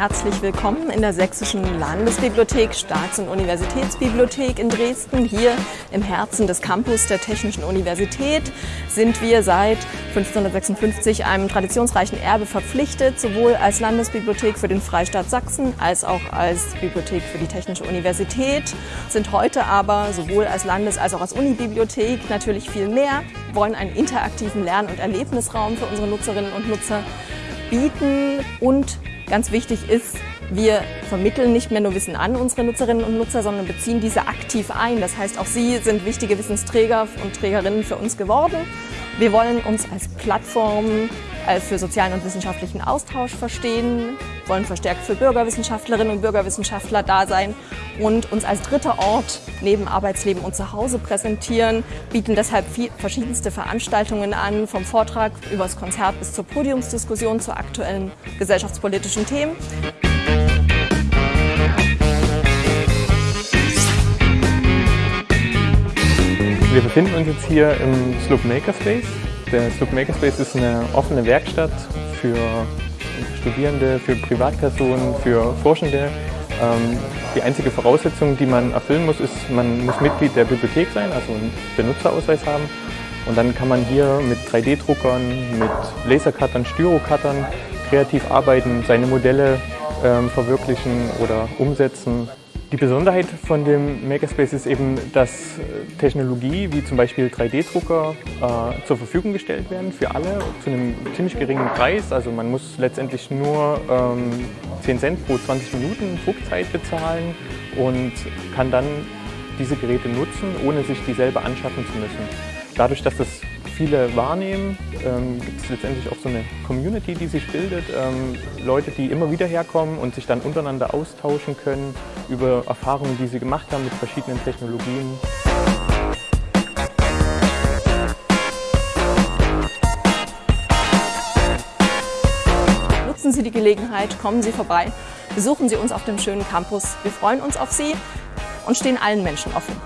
herzlich willkommen in der Sächsischen Landesbibliothek, Staats- und Universitätsbibliothek in Dresden. Hier im Herzen des Campus der Technischen Universität sind wir seit 1556 einem traditionsreichen Erbe verpflichtet, sowohl als Landesbibliothek für den Freistaat Sachsen als auch als Bibliothek für die Technische Universität, sind heute aber sowohl als Landes- als auch als Unibibliothek natürlich viel mehr, wollen einen interaktiven Lern- und Erlebnisraum für unsere Nutzerinnen und Nutzer bieten und Ganz wichtig ist, wir vermitteln nicht mehr nur Wissen an unsere Nutzerinnen und Nutzer, sondern beziehen diese aktiv ein. Das heißt, auch sie sind wichtige Wissensträger und Trägerinnen für uns geworden. Wir wollen uns als Plattform äh, für sozialen und wissenschaftlichen Austausch verstehen, wollen verstärkt für Bürgerwissenschaftlerinnen und Bürgerwissenschaftler da sein und uns als dritter Ort neben Arbeitsleben und Zuhause präsentieren, bieten deshalb verschiedenste Veranstaltungen an, vom Vortrag über das Konzert bis zur Podiumsdiskussion zu aktuellen gesellschaftspolitischen Themen. Wir befinden uns jetzt hier im Sloop Makerspace. Der Sloop Makerspace ist eine offene Werkstatt für Studierende, für Privatpersonen, für Forschende. Ähm, die einzige Voraussetzung, die man erfüllen muss, ist, man muss Mitglied der Bibliothek sein, also einen Benutzerausweis haben. Und dann kann man hier mit 3D-Druckern, mit Lasercuttern, Styrocuttern kreativ arbeiten, seine Modelle ähm, verwirklichen oder umsetzen. Die Besonderheit von dem Makerspace ist eben, dass Technologie wie zum Beispiel 3D-Drucker äh, zur Verfügung gestellt werden für alle zu einem ziemlich geringen Preis. Also man muss letztendlich nur ähm, 10 Cent pro 20 Minuten Druckzeit bezahlen und kann dann diese Geräte nutzen, ohne sich dieselbe anschaffen zu müssen. Dadurch, dass das viele wahrnehmen, ähm, gibt es letztendlich auch so eine Community, die sich bildet. Ähm, Leute, die immer wieder herkommen und sich dann untereinander austauschen können über Erfahrungen, die sie gemacht haben mit verschiedenen Technologien. Nutzen Sie die Gelegenheit, kommen Sie vorbei, besuchen Sie uns auf dem schönen Campus. Wir freuen uns auf Sie und stehen allen Menschen offen.